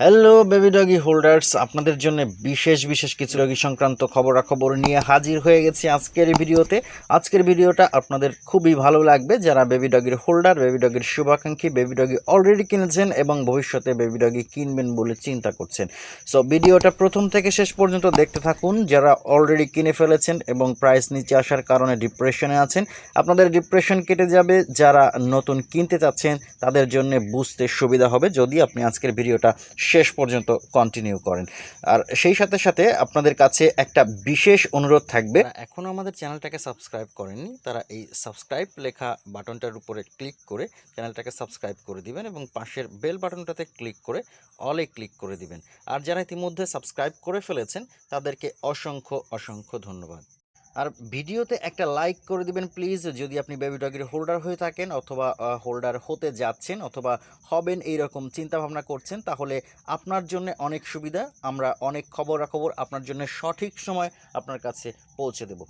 Hello baby doggy holders আপনাদের জন্য বিশেষ বিশেষ কিছু রোগী সংক্রান্ত খবরাখবর নিয়ে হাজির হয়ে গেছি আজকের ভিডিওতে। আজকের ভিডিওটা আপনাদের খুবই ভালো লাগবে। যারা বেবি ডগির হোল্ডার বেবি ডগির শুভাকাঙ্ক্ষী বেবি ডগি অলরেডি কিনেছেন এবং ভবিষ্যতে বেবি ডগি কিনবেন বলে চিন্তা করছেন। সো ভিডিওটা প্রথম থেকে শেষ পর্যন্ত দেখতে থাকুন। যারা অলরেডি কিনে ফেলেছেন এবং প্রাইস নিচে আসার কারণে ডিপ্রেশনে আছেন, আপনাদের ডিপ্রেশন কেটে যাবে। যারা নতুন কিনতে চাচ্ছেন, তাদের জন্য বুঝতে সুবিধা হবে। যদি আপনি আজকের ভিডিওটা শেষ পর্যন্ত কন্টিনিউ করেন। আর সেই সাথে সাথে আপনাদের কাছে একটা বিশেষ অনুরোধ থাকবে। এখনও আমাদের চ্যানেলটাকে সাবস্ক্রাইব করেননি, তারা এই সাবস্ক্রাইব লেখা বাটনটার উপরে ক্লিক করে চ্যানেলটাকে সাবস্ক্রাইব করে দিবেন এবং পাশের বেল বাটনটাতে ক্লিক করে অলে ক্লিক করে দিবেন। আর যারা ইতিমধ্যে সাবস্ক্রাইব করে ফেলেছেন, তাদেরকে অসংখ্য অসংখ্য ধন্যবাদ। আর ভিডিওতে একটা লাইক করে দিবেন প্লিজ যদি আপনি বেবি ডগের হোল্ডার হয়ে থাকেন অথবা হোল্ডার হতে যাচ্ছেন অথবা হবেন এই রকম চিন্তা ভাবনা করছেন, তাহলে আপনার জন্য অনেক সুবিধা। আমরা অনেক খবরাখবর আপনার জন্য সঠিক সময় আপনার কাছে পৌঁছে দেব।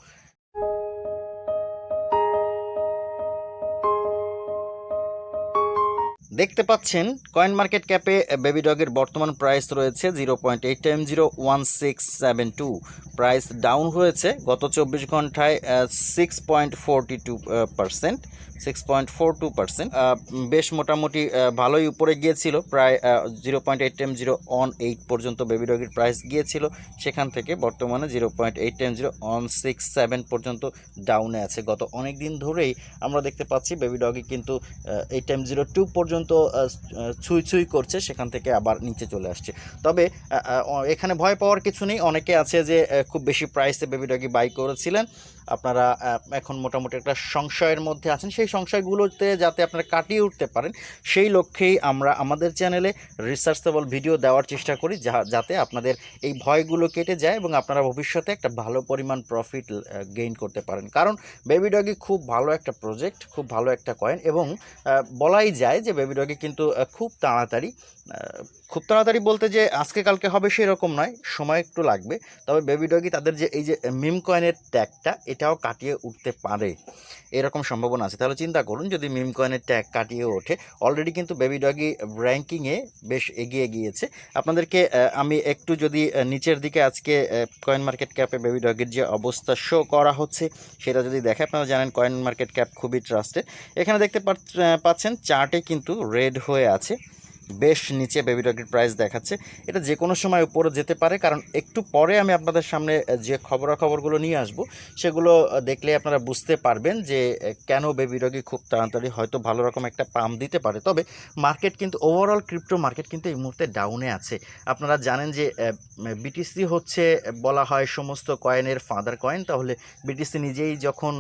দেখতে পাচ্ছেন, কয়েন মার্কেট ক্যাপে বেবি ডগের বর্তমান প্রাইস রয়েছে zero point eight time zero one six seven two. Price down হয়েছে গত চব্বিশ ঘন্টায় six point forty two percent six point four two percent বেশ মোটামুটি ভালোই উপরে গিয়েছিল। প্রায় zero point eight time zero one eight পর্যন্ত বেবি ডগের প্রাইস গিয়েছিল। সেখান থেকে বর্তমানে zero point eight time zero one six seven পর্যন্ত ডাউনে আছে। গত অনেক দিন ধরেই আমরা দেখতে পাচ্ছি বেবি ডগি কিন্তু এইট টাইম জিরো টু পর্যন্ত ছুঁই ছুঁই করছে, সেখান থেকে আবার নিচে চলে আসছে। তবে এখানে ভয় পাওয়ার কিছু নেই। অনেকে আছে যে খুব বেশি প্রাইসে বেবি ডগি বাই করেছিলেন। আপনারা এখন মোটামুটি একটা সংশয়ের মধ্যে আছেন। সেই সংশয়গুলোতে যাতে আপনারা কাটিয়ে উঠতে পারেন, সেই লক্ষ্যেই আমরা আমাদের চ্যানেলে রিসার্চেবল ভিডিও দেওয়ার চেষ্টা করি, যা, যাতে আপনাদের এই ভয়গুলো কেটে যায় এবং আপনারা ভবিষ্যতে একটা ভালো পরিমাণ প্রফিট গেইন করতে পারেন। কারণ বেবি ডগি খুব ভালো একটা প্রজেক্ট খুব ভালো একটা কয়েন এবং বলাই যায় যে বেবি ডগি কিন্তু খুব তাড়াতাড়ি খুব তাড়াতাড়ি বলতে যে আজকে কালকে হবে সেরকম নয়, সময় একটু লাগবে। তবে বেবি ডগি তাদের যে এই যে মিম কয়েনের ট্যাগটা এটাও কাটিয়ে উঠতে পারে। এরকম সম্ভাবনা আছে। তাহলে চিন্তা করুন, যদি মিম কয়েনের ট্যাগ কাটিয়ে ওঠে অলরেডি কিন্তু বেবি ডগি র্যাঙ্কিংয়ে বেশ এগিয়ে গিয়েছে। আপনাদেরকে আমি একটু যদি নিচের দিকে আজকে কয়েন মার্কেট ক্যাপে বেবি ডগির যে অবস্থা শো করা হচ্ছে, সেটা যদি দেখে, আপনারা জানেন কয়েন মার্কেট ক্যাপ খুবই ট্রাস্টেড এখানে দেখতে পাচ্ছ- পাচ্ছেন চার্টে কিন্তু রেড হয়ে আছে। বেশ নিচে বেবি ডগের প্রাইস দেখাচ্ছে। এটা যে কোনো সময় উপরে যেতে পারে, কারণ একটু পরে আমি আপনাদের সামনে যে খবরাখবরগুলো নিয়ে আসব, সেগুলো দেখলে আপনারা বুঝতে পারবেন যে কেন বেবি ডগি খুব তাড়াতাড়ি হয়তো ভালো রকম একটা পাম দিতে পারে। তবে মার্কেট কিন্তু ওভারঅল ক্রিপ্টো মার্কেট কিন্তু এই মুহূর্তে ডাউনে আছে। আপনারা জানেন যে বিটিসি হচ্ছে, বলা হয় সমস্ত কয়েনের ফাদার কয়েন তাহলে বিটিসি নিজেই যখন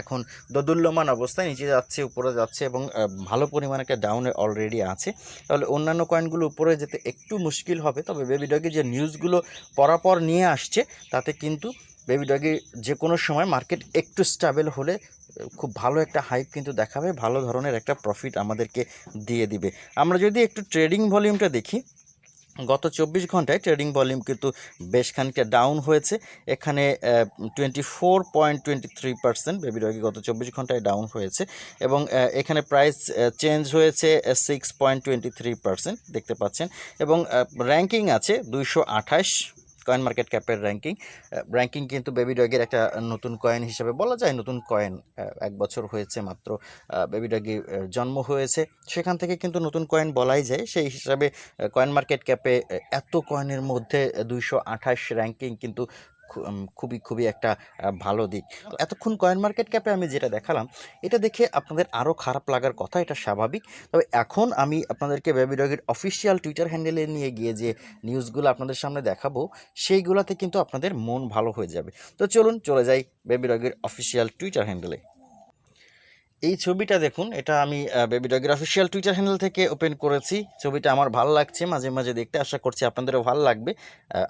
এখন দদুল্যমান অবস্থায়, নিচে যাচ্ছে, উপরে যাচ্ছে এবং ভালো পরিমাণ একটা ডাউনে অলরেডি আছে। তাহলে অন্যান্য কয়েনগুলো উপরে যেতে একটু মুশকিল হবে। তবে বেবি ডগি যে নিউজগুলো পরাপর নিয়ে আসছে, তাতে কিন্তু বেবি ডগি যে কোনো সময় মার্কেট একটু স্টেবল হলে খুব ভালো একটা হাইপ কিন্তু দেখাবে, ভালো ধরনের একটা প্রফিট আমাদেরকে দিয়ে দিবে। আমরা যদি একটু ট্রেডিং ভলিউমটা দেখি গত চব্বিশ ঘন্টায় ট্রেডিং ভলিউম কিন্তু বেশ খানিকটা ডাউন হয়েছে। এখানে twenty four point twenty three percent baby গত চব্বিশ ঘন্টায় ডাউন হয়েছে এবং এখানে প্রাইস চেঞ্জ হয়েছে six point twenty three percent দেখতে পাচ্ছেন এবং র্যাঙ্কিং আছে দুইশো আঠাশ কয়েন মার্কেট ক্যাপের র্যাঙ্কিং র্যাঙ্কিং কিন্তু বেবি ডগের একটা নতুন কয়েন হিসেবে বলা যায়, নতুন কয়েন এক বছর হয়েছে মাত্র বেবি ডগি জন্ম হয়েছে। সেখান থেকে কিন্তু নতুন কয়েন বলাই যায়, সেই হিসাবে কয়েন মার্কেট ক্যাপে এত কয়েনের মধ্যে দুইশো আঠাশ র্যাঙ্কিং কিন্তু খুবই খুবই একটা ভালো দিক। এতক্ষণ কয়েন মার্কেট ক্যাপে আমি যেটা দেখালাম, এটা দেখে আপনাদের আরও খারাপ লাগার কথা, এটা স্বাভাবিক। তবে এখন আমি আপনাদেরকে বেবি ডগের অফিসিয়াল টুইটার হ্যান্ডেলে নিয়ে গিয়ে যে নিউজগুলো আপনাদের সামনে দেখাবো, সেইগুলোতে কিন্তু আপনাদের মন ভালো হয়ে যাবে। তো চলুন, চলে যাই বেবি ডগের অফিসিয়াল টুইটার হ্যান্ডেলে। এই ছবিটা দেখুন, এটা আমি বেবি ডগের অফিসিয়াল টুইটার হ্যান্ডেল থেকে ওপেন করেছি। ছবিটা আমার ভালো লাগছে, মাঝে মাঝে দেখতে আশা করছি আপনাদেরও ভালো লাগবে।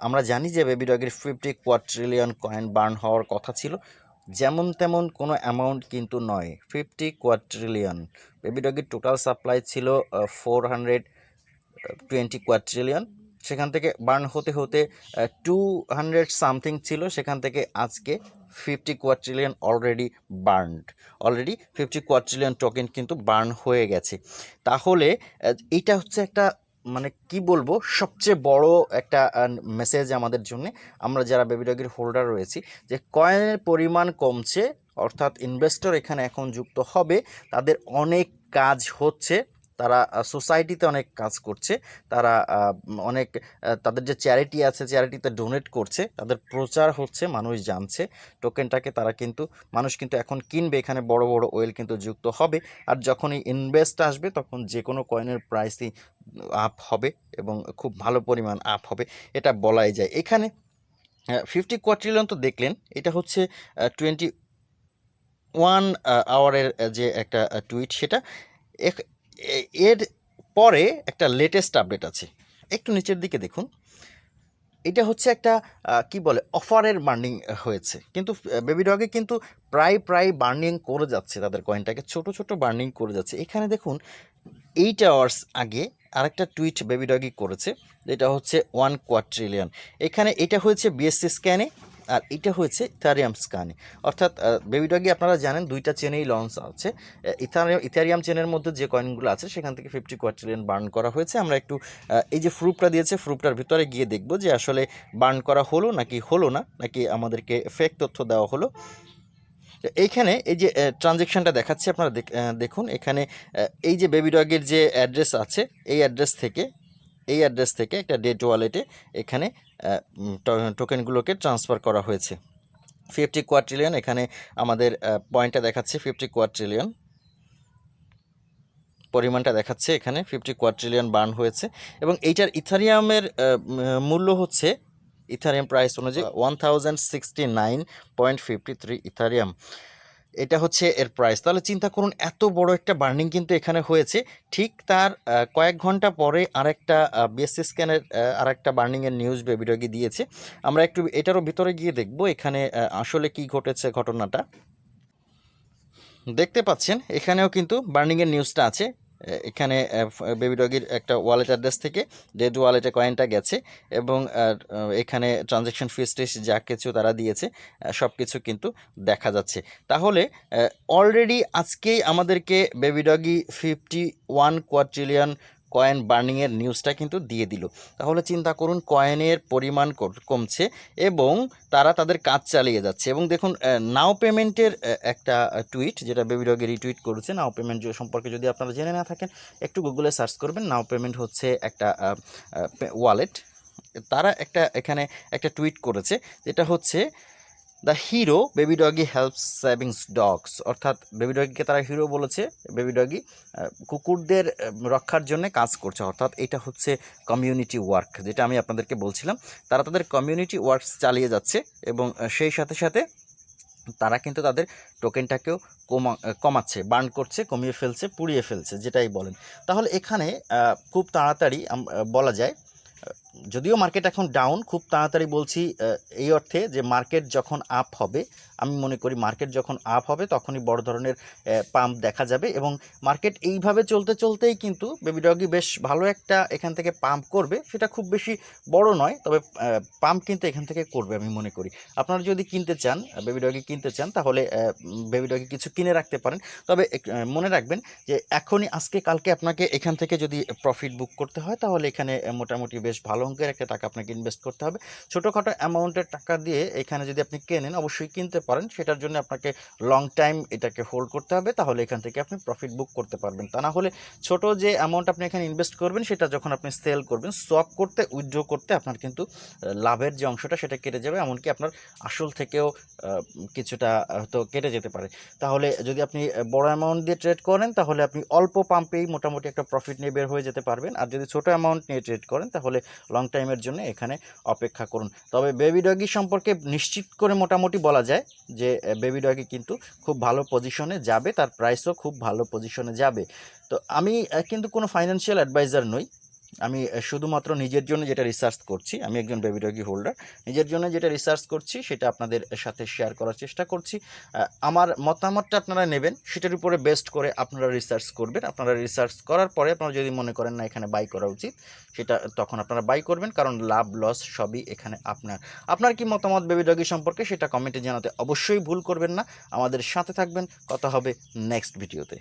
আমরা জানি যে বেবি ডগের ফিফটি কোয়াট্রিলিয়ন কয়েন বার্ন হওয়ার কথা ছিল। যেমন তেমন কোনো অ্যামাউন্ট কিন্তু নয় ফিফটি কোয়াট্রিলিয়ন বেবি ডগের টোটাল সাপ্লাই ছিল ফোর হান্ড্রেড টোয়েন্টি কোয়াট্রিলিয়ন সেখান থেকে বার্ন হতে হতে টু হান্ড্রেড সামথিং ছিল, সেখান থেকে আজকে fifty quadrillion already burned already fifty quadrillion token কিন্তু বার্ন হয়ে গেছে। তাহলে এইটা হচ্ছে একটা মানে কি বলব, সবচেয়ে বড় একটা মেসেজ আমাদের জন্য। আমরা যারা বেবি ডগের হোল্ডার রয়েছি, যে কয়েনের পরিমাণ কমছে, অর্থাৎ ইনভেস্টর এখানে এখন যুক্ত হবে, তাদের অনেক কাজ হচ্ছে। তারা সোসাইটিতে অনেক কাজ করছে। তারা অনেক তাদের যে চ্যারিটি আছে চ্যারিটিতে ডোনেট করছে। তাদের প্রচার হচ্ছে, মানুষ জানছে। টোকেনটাকে তারা কিন্তু, মানুষ কিন্তু এখন কিনবে। এখানে বড় বড় ওয়েল কিন্তু যুক্ত হবে। আর যখনই ইনভেস্ট আসবে, তখন যে কোনো কয়েনের প্রাইসই আপ হবে এবং খুব ভালো পরিমাণ আপ হবে। এটা বলাই যায়। এখানে ফিফটি কোয়াট্রিলিয়ন তো দেখলেন। এটা হচ্ছে টোয়েন্টি ওয়ান আওয়ারের যে একটা টুইট সেটা। এর পরে একটা লেটেস্ট আপডেট আছে। একটু নিচের দিকে দেখুন। এটা হচ্ছে একটা কি বলে, অফারের বার্নিং হয়েছে। কিন্তু বেবি ডগে কিন্তু প্রায় প্রায় বার্নিং করে যাচ্ছে তাদের কয়েনটাকে ছোট ছোট বার্নিং করে যাচ্ছে। এখানে দেখুন এইট আওয়ার্স আগে আরেকটা টুইট বেবি ডগি করেছে। যেটা হচ্ছে ওয়ান কোয়াট্রিলিয়ন এখানে এটা হয়েছে বিএসসি স্ক্যানে আর এটা হয়েছে ইথারিয়াম স্ক্যানে অর্থাৎ বেবি ডগি আপনারা জানেন দুইটা চেনেই লঞ্চ আছে। ইথারিয়াম ইথারিয়াম চেনের মধ্যে যে কয়েনগুলো আছে, সেখান থেকে ফিফটি কোয়াট্রিলিয়ন বার্ন করা হয়েছে। আমরা একটু এই যে প্রুফটা দিয়েছে প্রুফটার ভিতরে গিয়ে দেখব যে আসলে বার্ন করা হলো নাকি হলো না, নাকি আমাদেরকে ফেক তথ্য দেওয়া হলো। এইখানে এই যে ট্রানজেকশনটা দেখাচ্ছে, আপনারা দেখ- দেখুন। এখানে এই যে বেবি ডগের যে অ্যাড্রেস আছে, এই অ্যাড্রেস থেকে এই অ্যাড্রেস থেকে একটা ডেট ওয়ালেটে এখানে টোকেনগুলোকে ট্রান্সফার করা হয়েছে। ফিফটি কোয়াট্রিলিয়ন এখানে আমাদের পয়েন্টটা দেখাচ্ছে ফিফটি কোয়াট্রিলিয়ন পরিমাণটা দেখাচ্ছে এখানে ফিফটি কোয়াট্রিলিয়ন বার্ন হয়েছে। এবং এইটার ইথারিয়ামের মূল্য হচ্ছে ইথারিয়াম প্রাইস অনুযায়ী one thousand sixty nine point fifty three Ethereum. এটা হচ্ছে এর প্রাইস তাহলে চিন্তা করুন, এত বড় একটা বার্নিং কিন্তু এখানে হয়েছে। ঠিক তার কয়েক ঘণ্টা পরে আরেকটা বিএসসি স্ক্যানের আরেকটা বার্নিংয়ের নিউজ বেবিডগি দিয়েছে। আমরা একটু এটারও ভিতরে গিয়ে দেখব এখানে আসলে কি ঘটেছে ঘটনাটা। দেখতে পাচ্ছেন, এখানেও কিন্তু বার্নিংয়ের নিউজটা আছে। এখানে বেবি ডগির একটা ওয়ালেট অ্যাড্রেস থেকে ডেড ওয়ালেটে কয়েনটা গেছে এবং এখানে ট্রানজ্যাকশন ফিস টিস যা কিছু তারা দিয়েছে সব কিছু কিন্তু দেখা যাচ্ছে। তাহলে অলরেডি আজকেই আমাদেরকে Baby Doge fifty one quadrillion coin বার্নিংয়ের নিউজটা কিন্তু দিয়ে দিল। তাহলে চিন্তা করুন কয়েনের পরিমাণ কমছে এবং তারা তাদের কাজ চালিয়ে যাচ্ছে। এবং দেখুন নাও পেমেন্টের একটা টুইট যেটা বেবি ডগে রিটুইট করেছে নাও পেমেন্ট সম্পর্কে যদি আপনারা জেনে না থাকেন, একটু গুগলে সার্চ করবেন নাও পেমেন্ট হচ্ছে একটা ওয়ালেট তারা একটা, এখানে একটা টুইট করেছে, যেটা হচ্ছে the hero baby doggy helps savings dogs. অর্থাৎ বেবি ডগিকে তারা হিরো বলেছে, বেবি ডগি কুকুরদের রক্ষার জন্য কাজ করছে। অর্থাৎ এটা হচ্ছে কমিউনিটি ওয়ার্ক যেটা আমি আপনাদেরকে বলছিলাম। তারা তাদের কমিউনিটি ওয়ার্কস চালিয়ে যাচ্ছে এবং সেই সাথে সাথে তারা কিন্তু তাদের টোকেনটাকেও কমা কমাচ্ছে বার্ন করছে, কমিয়ে ফেলছে, পুড়িয়ে ফেলছে, যেটাই বলেন। তাহলে এখানে খুব তাড়াতাড়ি বলা যায় যদিও মার্কেট এখন ডাউন খুব তাড়াতাড়ি বলছি এই অর্থে যে মার্কেট যখন আপ হবে, আমি মনে করি মার্কেট যখন আপ হবে, তখনই বড় ধরনের পাম্প দেখা যাবে এবং মার্কেট এইভাবে চলতে চলতেই কিন্তু বেবি ডগি বেশ ভালো একটা এখান থেকে পাম্প করবে। সেটা খুব বেশি বড় নয়, তবে পাম্প কিন্তু এখান থেকে করবে আমি মনে করি। আপনারা যদি কিনতে চান বেবি ডগি কিনতে চান, তাহলে বেবি ডগি কিছু কিনে রাখতে পারেন। তবে মনে রাখবেন যে এখনই আজকে কালকে আপনাকে এখান থেকে যদি প্রফিট বুক করতে হয়, তাহলে এখানে মোটামুটি বেশ ভালো অঙ্কের একটা টাকা আপনাকে ইনভেস্ট করতে হবে। ছোটোখাটো অ্যামাউন্টের টাকা দিয়ে এখানে যদি আপনি কেনেন, অবশ্যই কিনতে পারেন। সেটার জন্য আপনাকে লং টাইম এটাকে হোল্ড করতে হবে। তাহলে এখান থেকে আপনি প্রফিট বুক করতে পারবেন। তা না হলে ছোট যে অ্যামাউন্ট আপনি এখানে ইনভেস্ট করবেন, সেটা যখন আপনি সেল করবেন সোয়াপ করতে উইথড্র করতে আপনার কিন্তু লাভের যে অংশটা সেটা কেটে যাবে। এমনকি আপনার আসল থেকেও কিছুটা হয়তো কেটে যেতে পারে। তাহলে যদি আপনি বড় অ্যামাউন্ট দিয়ে ট্রেড করেন, তাহলে আপনি অল্প পাম্পেই মোটামুটি একটা প্রফিট নিয়ে বের হয়ে যেতে পারবেন। আর যদি ছোট অ্যামাউন্ট নিয়ে ট্রেড করেন, তাহলে লং টাইমের জন্য এখানে অপেক্ষা করুন। তবে বেবি ডগি সম্পর্কে নিশ্চিত করে মোটামুটি বলা যায় যে বেবি ডগি কিন্তু খুব ভালো পজিশনে যাবে, তার প্রাইসও খুব ভালো পজিশনে যাবে। তো আমি কিন্তু কোনো ফাইন্যান্সিয়াল অ্যাডভাইজার নই। আমি শুধুমাত্র নিজের জন্য যেটা রিসার্চ করছি, আমি একজন বেবি ডগি হোল্ডার নিজের জন্য যেটা রিসার্চ করছি, সেটা আপনাদের সাথে শেয়ার করার চেষ্টা করছি। আমার মতামতটা আপনারা নেবেন, সেটার উপরে বেস্ট করে আপনারা রিসার্চ করবেন। আপনারা রিসার্চ করার পরে আপনারা যদি মনে করেন না, এখানে বাই করা উচিত, সেটা তখন আপনারা বাই করবেন, কারণ লাভ লস সবই এখানে আপনার। আপনার কি মতামত বেবি সম্পর্কে, সেটা কমেন্টে জানাতে অবশ্যই ভুল করবেন না। আমাদের সাথে থাকবেন, কথা হবে নেক্সট ভিডিওতে